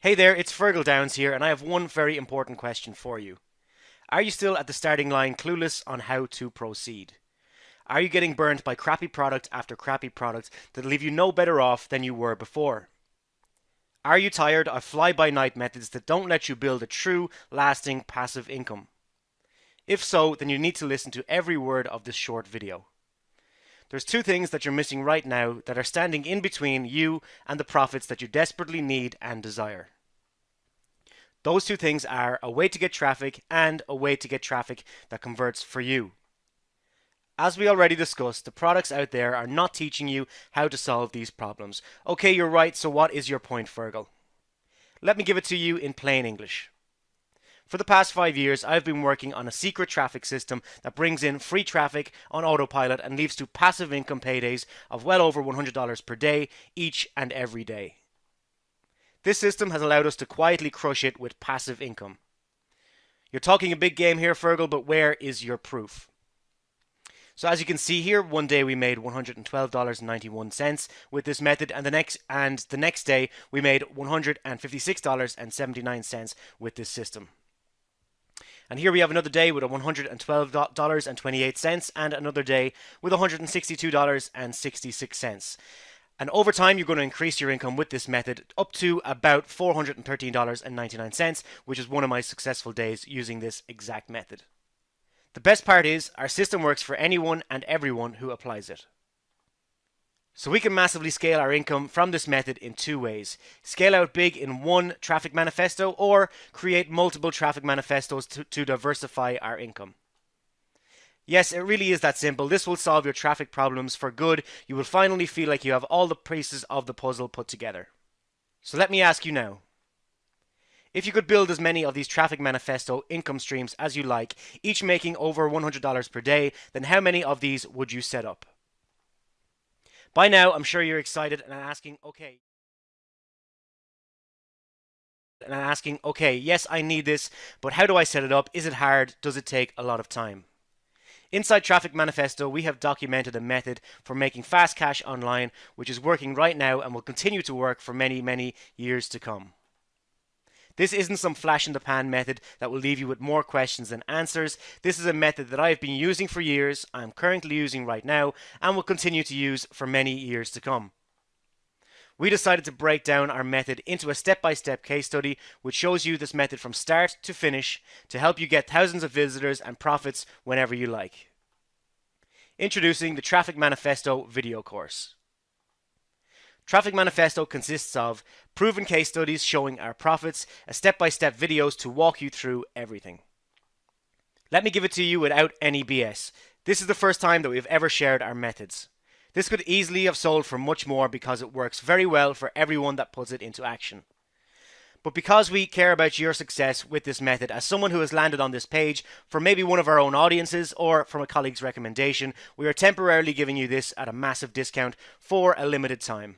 Hey there, it's Fergal Downs here, and I have one very important question for you. Are you still at the starting line clueless on how to proceed? Are you getting burnt by crappy product after crappy product that leave you no better off than you were before? Are you tired of fly by night methods that don't let you build a true, lasting passive income? If so, then you need to listen to every word of this short video. There's two things that you're missing right now that are standing in between you and the profits that you desperately need and desire. Those two things are a way to get traffic and a way to get traffic that converts for you. As we already discussed, the products out there are not teaching you how to solve these problems. Okay, you're right, so what is your point, Fergal? Let me give it to you in plain English. For the past five years, I've been working on a secret traffic system that brings in free traffic on autopilot and leads to passive income paydays of well over $100 per day each and every day. This system has allowed us to quietly crush it with passive income. You're talking a big game here, Fergal, but where is your proof? So as you can see here, one day we made $112.91 with this method, and the next and the next day we made $156.79 with this system. And here we have another day with a $112.28 and another day with $162.66. And over time, you're going to increase your income with this method up to about $413.99, which is one of my successful days using this exact method. The best part is our system works for anyone and everyone who applies it. So we can massively scale our income from this method in two ways. Scale out big in one traffic manifesto or create multiple traffic manifestos to, to, diversify our income. Yes, it really is that simple. This will solve your traffic problems for good. You will finally feel like you have all the pieces of the puzzle put together. So let me ask you now. If you could build as many of these traffic manifesto income streams as you like, each making over $100 per day, then how many of these would you set up? By now, I'm sure you're excited and asking, okay. And I'm asking, okay, yes, I need this, but how do I set it up? Is it hard? Does it take a lot of time? Inside Traffic Manifesto, we have documented a method for making fast cash online, which is working right now and will continue to work for many, many years to come. This isn't some flash in the pan method that will leave you with more questions than answers. This is a method that I've been using for years, I'm currently using right now, and will continue to use for many years to come. We decided to break down our method into a step-by-step case study which shows you this method from start to finish to help you get thousands of visitors and profits whenever you like. Introducing the Traffic Manifesto video course. Traffic Manifesto consists of proven case studies showing our profits, a step-by-step videos to walk you through everything. Let me give it to you without any BS. This is the first time that we've ever shared our methods. This could easily have sold for much more because it works very well for everyone that puts it into action. But because we care about your success with this method, as someone who has landed on this page for maybe one of our own audiences or from a colleague's recommendation, we are temporarily giving you this at a massive discount for a limited time.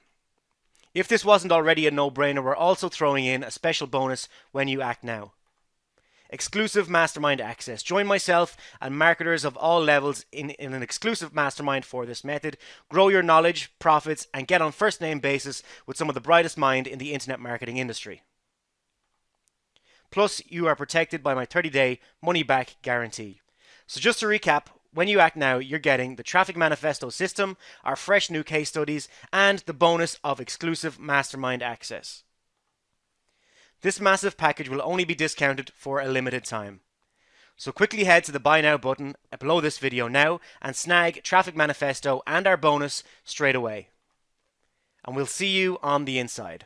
If this wasn't already a no-brainer, we're also throwing in a special bonus when you act now. Exclusive mastermind access. Join myself and marketers of all levels in, in an exclusive mastermind for this method. Grow your knowledge, profits, and get on first name basis with some of the brightest mind in the internet marketing industry. Plus, you are protected by my 30 day money back guarantee. So, just to recap, when you act now, you're getting the Traffic Manifesto system, our fresh new case studies, and the bonus of exclusive mastermind access. This massive package will only be discounted for a limited time. So quickly head to the buy now button below this video now and snag Traffic Manifesto and our bonus straight away. And we'll see you on the inside.